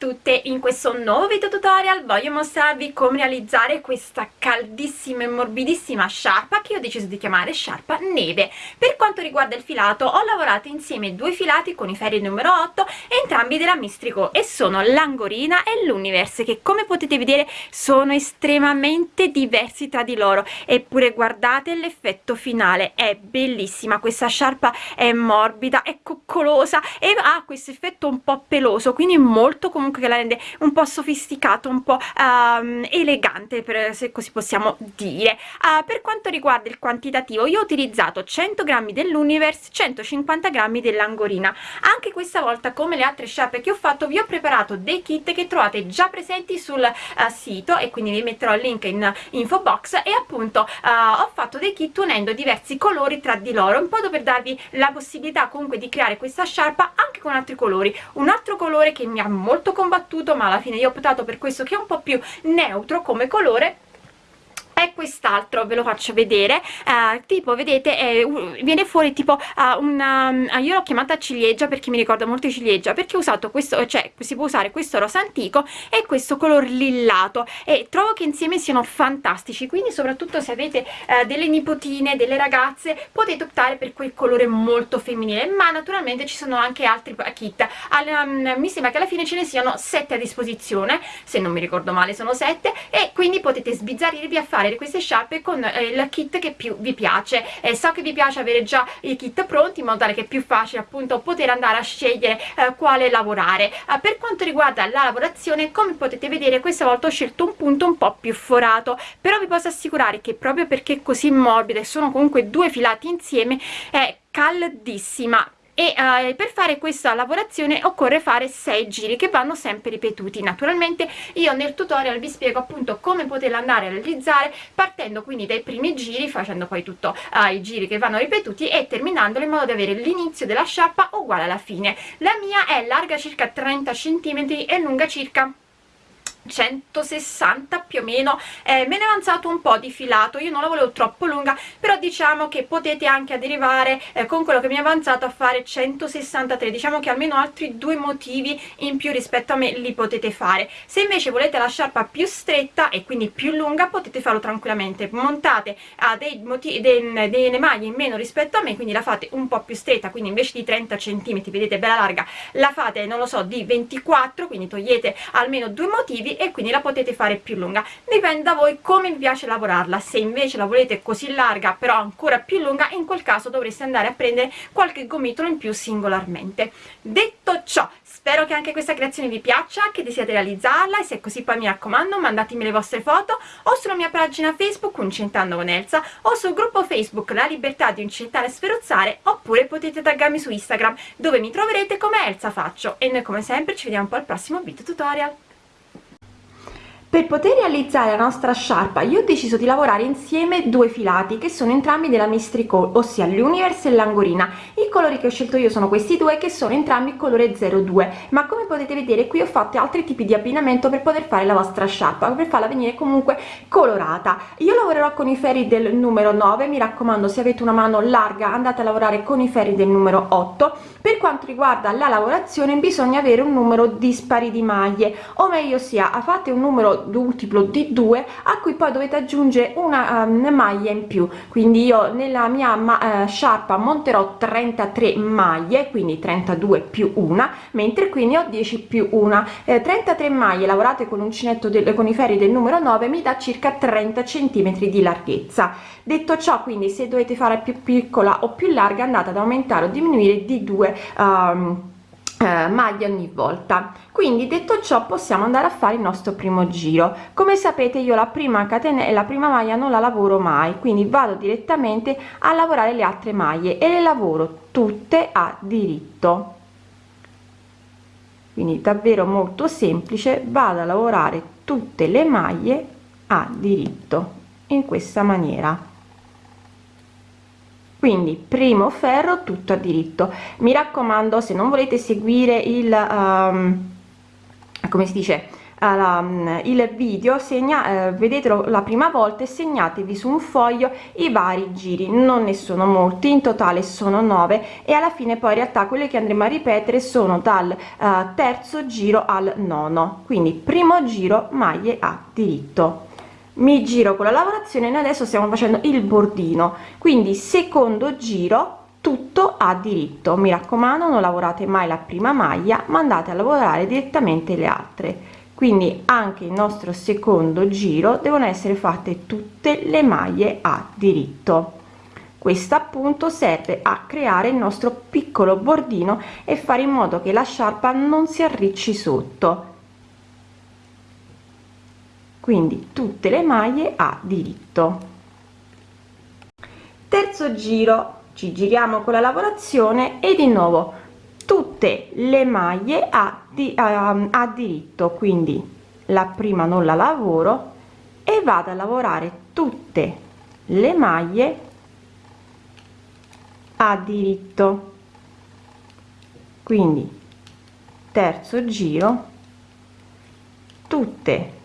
ragazzo, un nuovo video tutorial, voglio mostrarvi come realizzare questa caldissima e morbidissima sciarpa che ho deciso di chiamare sciarpa neve. Per quanto riguarda il filato ho lavorato insieme due filati con i ferri numero 8 entrambi della Mistrico e sono l'Angorina e l'Universe che come potete vedere sono estremamente diversi tra di loro eppure guardate l'effetto finale, è bellissima, questa sciarpa è morbida, è coccolosa e ha questo effetto un po' peloso quindi molto comunque che la rende un po' sofisticato un po' um, elegante per, se così possiamo dire. Uh, per quanto riguarda il quantitativo io ho utilizzato 100 grammi dell'universe 150 grammi dell'angorina. Anche questa volta come le altre sciarpe che ho fatto vi ho preparato dei kit che trovate già presenti sul uh, sito e quindi vi metterò il link in info box. E appunto uh, ho fatto dei kit unendo diversi colori tra di loro un po' per darvi la possibilità comunque di creare questa sciarpa anche con altri colori. Un altro colore che mi ha molto combattuto ma alla fine io ho optato per questo che è un po' più neutro come colore è quest'altro ve lo faccio vedere. Eh, tipo vedete è, viene fuori tipo uh, una uh, io l'ho chiamata ciliegia perché mi ricorda molto ciliegia perché ho usato questo cioè si può usare questo rosa antico e questo color lillato e trovo che insieme siano fantastici. Quindi soprattutto se avete uh, delle nipotine delle ragazze potete optare per quel colore molto femminile. Ma naturalmente ci sono anche altri kit. All, um, mi sembra che alla fine ce ne siano 7 a disposizione se non mi ricordo male sono 7 e quindi potete sbizzarrirvi a fare avere queste sciarpe con eh, il kit che più vi piace. Eh, so che vi piace avere già i kit pronti in modo tale che è più facile appunto poter andare a scegliere eh, quale lavorare. Eh, per quanto riguarda la lavorazione come potete vedere questa volta ho scelto un punto un po' più forato. Però vi posso assicurare che proprio perché è così morbida e sono comunque due filati insieme è caldissima e eh, per fare questa lavorazione occorre fare 6 giri che vanno sempre ripetuti. Naturalmente io nel tutorial vi spiego appunto come poterla andare a realizzare partendo quindi dai primi giri facendo poi tutti eh, i giri che vanno ripetuti e terminandolo in modo da avere l'inizio della sciarpa uguale alla fine. La mia è larga circa 30 cm e lunga circa 160 più o meno eh, me ne è avanzato un po' di filato io non la volevo troppo lunga però diciamo che potete anche derivare eh, con quello che mi è avanzato a fare 163 diciamo che almeno altri due motivi in più rispetto a me li potete fare. Se invece volete la sciarpa più stretta e quindi più lunga potete farlo tranquillamente montate a dei motivi dei, delle maglie in meno rispetto a me quindi la fate un po' più stretta quindi invece di 30 cm vedete bella larga la fate non lo so di 24 quindi togliete almeno due motivi e quindi la potete fare più lunga. Dipende da voi come vi piace lavorarla. Se invece la volete così larga però ancora più lunga in quel caso dovreste andare a prendere qualche gomitolo in più singolarmente. Detto ciò spero che anche questa creazione vi piaccia che desiate realizzarla e se è così poi mi raccomando mandatemi le vostre foto o sulla mia pagina facebook Uncentando con Elsa o sul gruppo facebook La Libertà di Uncentare e Sferozzare oppure potete taggarmi su Instagram dove mi troverete come Elsa Faccio. E noi come sempre ci vediamo poi al prossimo video tutorial per poter realizzare la nostra sciarpa io ho deciso di lavorare insieme due filati che sono entrambi della Mistrico ossia l'Universe e l'Angorina. I colori che ho scelto io sono questi due che sono entrambi colore 02 ma come potete vedere qui ho fatto altri tipi di abbinamento per poter fare la vostra sciarpa per farla venire comunque colorata. Io lavorerò con i ferri del numero 9 mi raccomando se avete una mano larga andate a lavorare con i ferri del numero 8 per quanto riguarda la lavorazione bisogna avere un numero dispari di maglie o meglio sia fate un numero multiplo di 2 a cui poi dovete aggiungere una um, maglia in più. Quindi io nella mia ma, uh, sciarpa monterò 33 maglie quindi 32 più una mentre qui ne ho 10 più una. Eh, 33 maglie lavorate con l'uncinetto con i ferri del numero 9 mi dà circa 30 centimetri di larghezza. Detto ciò quindi se dovete fare più piccola o più larga andate ad aumentare o diminuire di 2 um, eh, maglie ogni volta. Quindi detto ciò possiamo andare a fare il nostro primo giro. Come sapete io la prima catena la prima maglia non la lavoro mai quindi vado direttamente a lavorare le altre maglie e le lavoro tutte a diritto. Quindi davvero molto semplice vado a lavorare tutte le maglie a diritto in questa maniera quindi primo ferro tutto a diritto. Mi raccomando se non volete seguire il um, come si dice uh, il video segna uh, vedetelo la prima volta e segnatevi su un foglio i vari giri. Non ne sono molti in totale sono 9 e alla fine poi in realtà quelle che andremo a ripetere sono dal uh, terzo giro al nono. Quindi primo giro maglie a diritto mi giro con la lavorazione noi adesso stiamo facendo il bordino. Quindi secondo giro tutto a diritto. Mi raccomando non lavorate mai la prima maglia ma andate a lavorare direttamente le altre. Quindi anche il nostro secondo giro devono essere fatte tutte le maglie a diritto. Questo appunto serve a creare il nostro piccolo bordino e fare in modo che la sciarpa non si arricci sotto quindi tutte le maglie a diritto. Terzo giro. Ci giriamo con la lavorazione e di nuovo tutte le maglie a, di, a, a diritto. Quindi la prima non la lavoro e vado a lavorare tutte le maglie a diritto. Quindi terzo giro. Tutte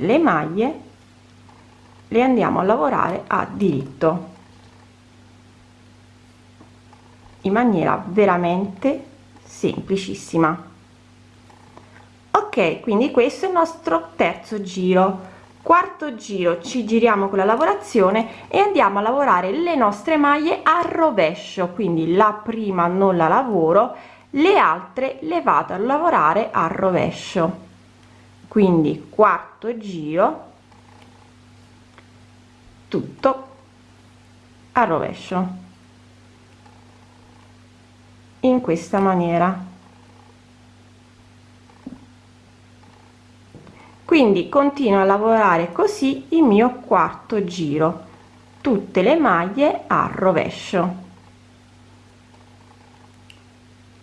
le maglie le andiamo a lavorare a diritto. In maniera veramente semplicissima. Ok quindi questo è il nostro terzo giro. Quarto giro ci giriamo con la lavorazione e andiamo a lavorare le nostre maglie a rovescio. Quindi la prima non la lavoro le altre le vado a lavorare a rovescio quindi quarto giro tutto a rovescio. In questa maniera. Quindi continuo a lavorare così il mio quarto giro. Tutte le maglie a rovescio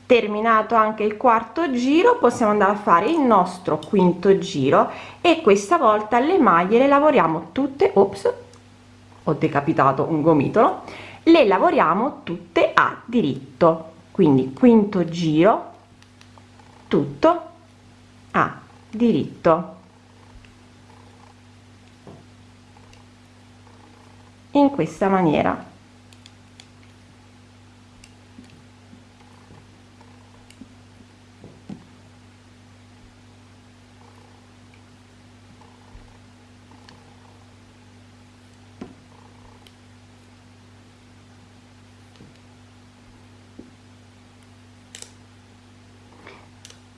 terminato anche il quarto giro possiamo andare a fare il nostro quinto giro e questa volta le maglie le lavoriamo tutte ops ho decapitato un gomitolo le lavoriamo tutte a diritto. Quindi quinto giro tutto a diritto. In questa maniera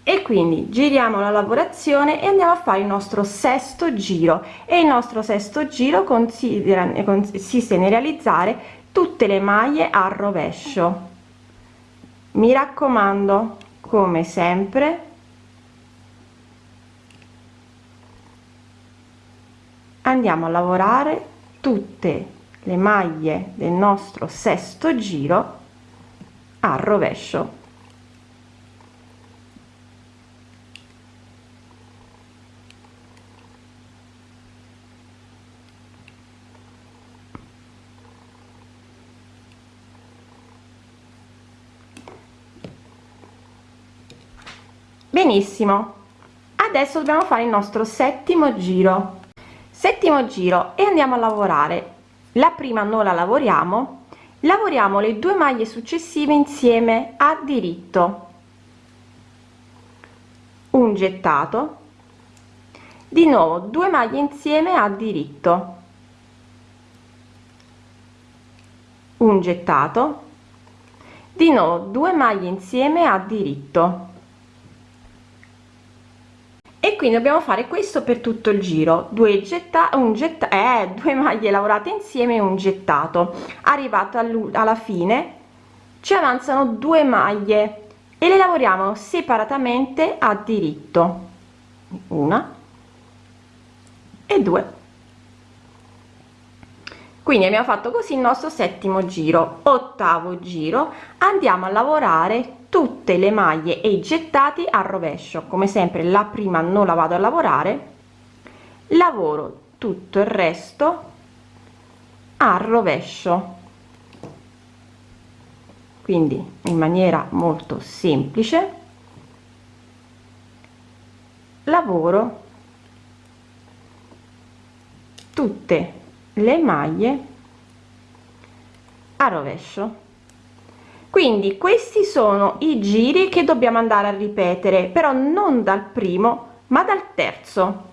e quindi giriamo la lavorazione e andiamo a fare il nostro sesto giro. E il nostro sesto giro consiste nel realizzare tutte le maglie a rovescio. Mi raccomando come sempre andiamo a lavorare tutte le maglie del nostro sesto giro a rovescio benissimo. Adesso dobbiamo fare il nostro settimo giro. Settimo giro e andiamo a lavorare. La prima non la lavoriamo. Lavoriamo le due maglie successive insieme a diritto. Un gettato. Di nuovo due maglie insieme a diritto. Un gettato. Di nuovo due maglie insieme a diritto quindi dobbiamo fare questo per tutto il giro. Due getta un getta eh, due maglie lavorate insieme un gettato. Arrivato alla fine ci avanzano due maglie e le lavoriamo separatamente a diritto. Una e due quindi abbiamo fatto così il nostro settimo giro ottavo giro. Andiamo a lavorare tutte le maglie e i gettati a rovescio. Come sempre la prima non la vado a lavorare. Lavoro tutto il resto a rovescio. Quindi in maniera molto semplice lavoro tutte le maglie a rovescio. Quindi questi sono i giri che dobbiamo andare a ripetere però non dal primo ma dal terzo.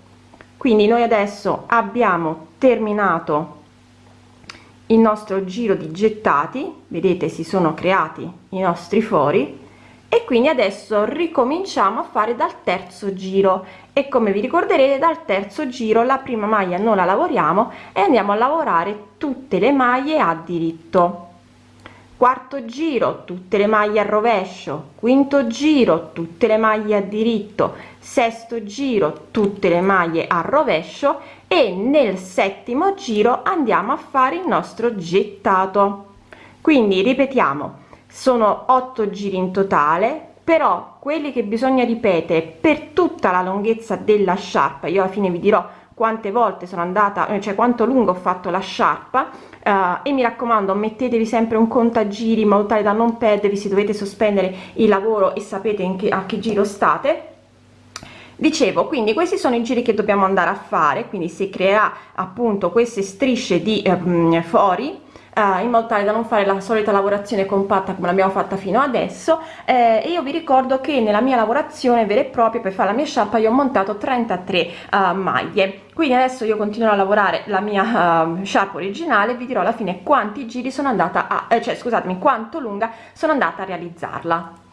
Quindi noi adesso abbiamo terminato il nostro giro di gettati. Vedete si sono creati i nostri fori e quindi adesso ricominciamo a fare dal terzo giro. E come vi ricorderete dal terzo giro la prima maglia non la lavoriamo e andiamo a lavorare tutte le maglie a diritto. Quarto giro tutte le maglie a rovescio. Quinto giro tutte le maglie a diritto. Sesto giro tutte le maglie a rovescio. E nel settimo giro andiamo a fare il nostro gettato. Quindi ripetiamo sono 8 giri in totale però quelli che bisogna ripetere per tutta la lunghezza della sciarpa io alla fine vi dirò quante volte sono andata cioè quanto lungo ho fatto la sciarpa uh, e mi raccomando mettetevi sempre un contagiri in modo tale da non perdervi se dovete sospendere il lavoro e sapete che, a che giro state. Dicevo quindi questi sono i giri che dobbiamo andare a fare quindi si creerà appunto queste strisce di eh, fori eh, in modo tale da non fare la solita lavorazione compatta come l'abbiamo fatta fino adesso eh, e io vi ricordo che nella mia lavorazione vera e propria per fare la mia sciarpa io ho montato 33 uh, eh, maglie. Quindi adesso io continuo a lavorare la mia uh, sciarpa originale vi dirò alla fine quanti giri sono andata a eh, cioè scusatemi quanto lunga sono andata a realizzarla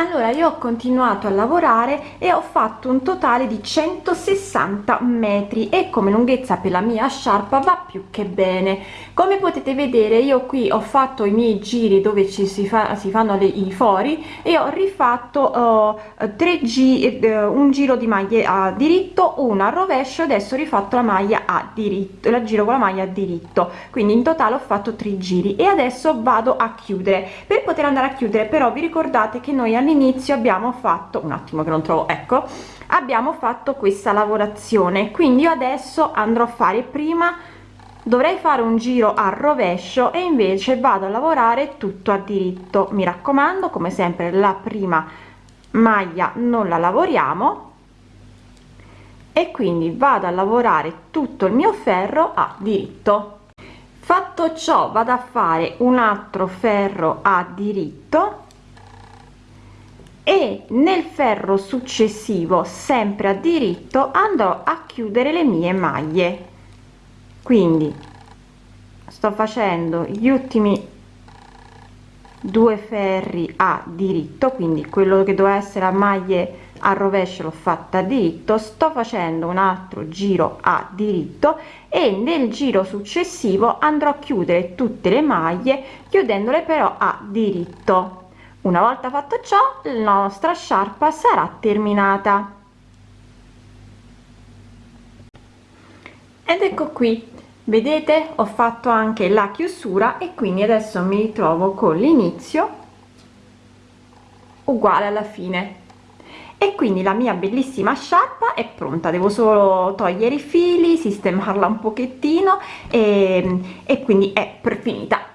allora io ho continuato a lavorare e ho fatto un totale di 160 metri e come lunghezza per la mia sciarpa va più che bene. Come potete vedere io qui ho fatto i miei giri dove ci si, fa, si fanno le, i fori e ho rifatto uh, tre giri uh, un giro di maglie a diritto una a rovescio adesso ho rifatto la maglia a diritto la giro con la maglia a diritto. Quindi in totale ho fatto tre giri e adesso vado a chiudere. Per poter andare a chiudere però vi ricordate che noi all'inizio abbiamo fatto un attimo che non trovo ecco abbiamo fatto questa lavorazione. Quindi io adesso andrò a fare prima dovrei fare un giro a rovescio e invece vado a lavorare tutto a diritto. Mi raccomando come sempre la prima maglia non la lavoriamo. E quindi vado a lavorare tutto il mio ferro a diritto. Fatto ciò vado a fare un altro ferro a diritto e nel ferro successivo sempre a diritto andrò a chiudere le mie maglie. Quindi sto facendo gli ultimi due ferri a diritto quindi quello che doveva essere a maglie a rovescio l'ho fatta a diritto sto facendo un altro giro a diritto e nel giro successivo andrò a chiudere tutte le maglie chiudendole però a diritto una volta fatto ciò la nostra sciarpa sarà terminata. Ed ecco qui. Vedete ho fatto anche la chiusura e quindi adesso mi ritrovo con l'inizio uguale alla fine. E quindi la mia bellissima sciarpa è pronta. Devo solo togliere i fili sistemarla un pochettino e, e quindi è per finita